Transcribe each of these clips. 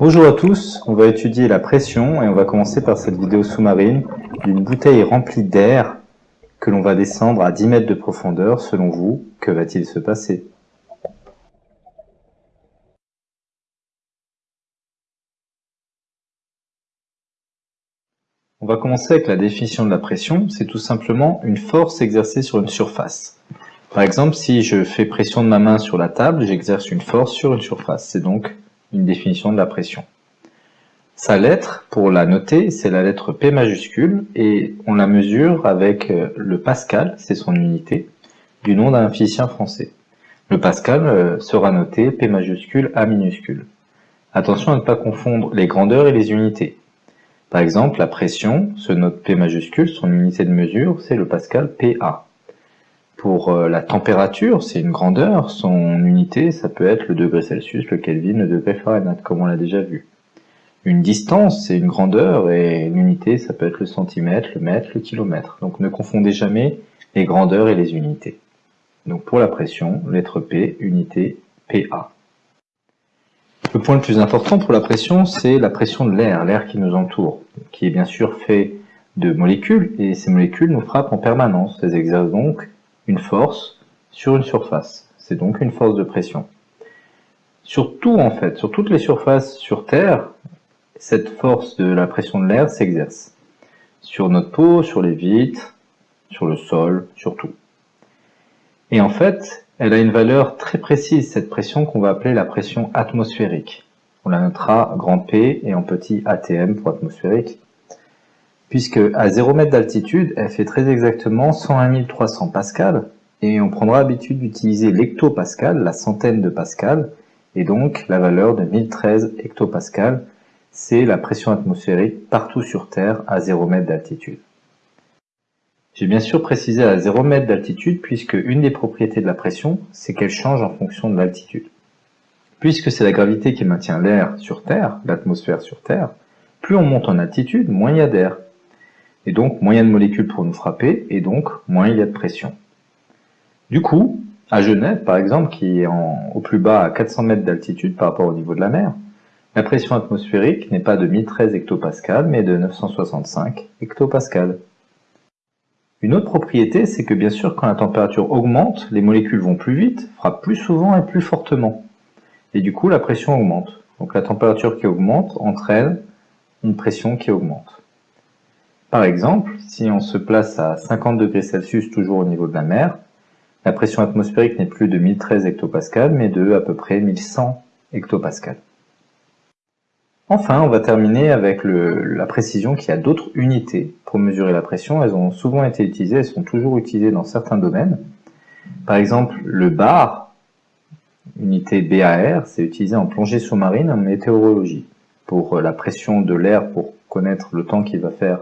Bonjour à tous, on va étudier la pression et on va commencer par cette vidéo sous-marine d'une bouteille remplie d'air que l'on va descendre à 10 mètres de profondeur. Selon vous, que va-t-il se passer? On va commencer avec la définition de la pression, c'est tout simplement une force exercée sur une surface. Par exemple, si je fais pression de ma main sur la table, j'exerce une force sur une surface, c'est donc une définition de la pression. Sa lettre, pour la noter, c'est la lettre P majuscule, et on la mesure avec euh, le pascal, c'est son unité, du nom d'un physicien français. Le pascal euh, sera noté P majuscule A minuscule. Attention à ne pas confondre les grandeurs et les unités. Par exemple, la pression se note P majuscule, son unité de mesure, c'est le pascal PA. Pour euh, la température, c'est une grandeur, son unité, ça peut être le degré Celsius, le Kelvin, le degré Fahrenheit, comme on l'a déjà vu. Une distance, c'est une grandeur, et une unité, ça peut être le centimètre, le mètre, le kilomètre. Donc ne confondez jamais les grandeurs et les unités. Donc pour la pression, lettre P, unité PA. Le point le plus important pour la pression, c'est la pression de l'air, l'air qui nous entoure, qui est bien sûr fait de molécules, et ces molécules nous frappent en permanence. Elles exercent donc une force sur une surface. C'est donc une force de pression. Sur tout, en fait, sur toutes les surfaces sur Terre, cette force de la pression de l'air s'exerce. Sur notre peau, sur les vitres, sur le sol, sur tout. Et en fait, elle a une valeur très précise, cette pression qu'on va appeler la pression atmosphérique. On la notera grand P et en petit ATM pour atmosphérique, puisque à 0 m d'altitude, elle fait très exactement 101 300 pascal, et on prendra l'habitude d'utiliser l'hectopascal, la centaine de pascal, et donc la valeur de 1013 hectopascal, c'est la pression atmosphérique partout sur Terre à 0 m d'altitude. J'ai bien sûr précisé à 0 m d'altitude puisque une des propriétés de la pression, c'est qu'elle change en fonction de l'altitude. Puisque c'est la gravité qui maintient l'air sur Terre, l'atmosphère sur Terre, plus on monte en altitude, moins il y a d'air. Et donc, moins de molécules pour nous frapper, et donc, moins il y a de pression. Du coup, à Genève, par exemple, qui est au plus bas à 400 mètres d'altitude par rapport au niveau de la mer, la pression atmosphérique n'est pas de 1013 hectopascal, mais de 965 hectopascal. Une autre propriété, c'est que bien sûr, quand la température augmente, les molécules vont plus vite, frappent plus souvent et plus fortement. Et du coup, la pression augmente. Donc la température qui augmente entraîne une pression qui augmente. Par exemple, si on se place à 50 degrés Celsius toujours au niveau de la mer, la pression atmosphérique n'est plus de 1013 hectopascal, mais de à peu près 1100 hectopascal. Enfin, on va terminer avec la précision qu'il y a d'autres unités pour mesurer la pression. Elles ont souvent été utilisées, elles sont toujours utilisées dans certains domaines. Par exemple, le bar, unité BAR, c'est utilisé en plongée sous-marine en météorologie pour la pression de l'air pour connaître le temps qu'il va faire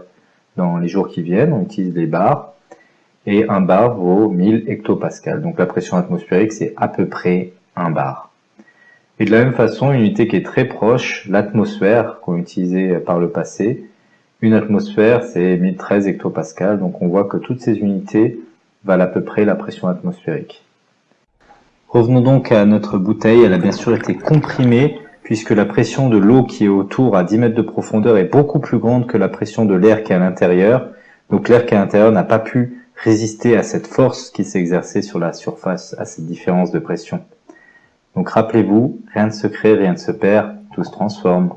dans les jours qui viennent. On utilise les bars et un bar vaut 1000 hectopascal. Donc la pression atmosphérique, c'est à peu près un bar. Et de la même façon, une unité qui est très proche, l'atmosphère qu'on utilisait par le passé. Une atmosphère, c'est 1013 hectopascal, donc on voit que toutes ces unités valent à peu près la pression atmosphérique. Revenons donc à notre bouteille, elle a bien sûr été comprimée, puisque la pression de l'eau qui est autour à 10 mètres de profondeur est beaucoup plus grande que la pression de l'air qui est à l'intérieur. Donc l'air qui est à l'intérieur n'a pas pu résister à cette force qui exercée sur la surface, à cette différence de pression. Donc rappelez-vous, rien ne se crée, rien ne se perd, tout se transforme.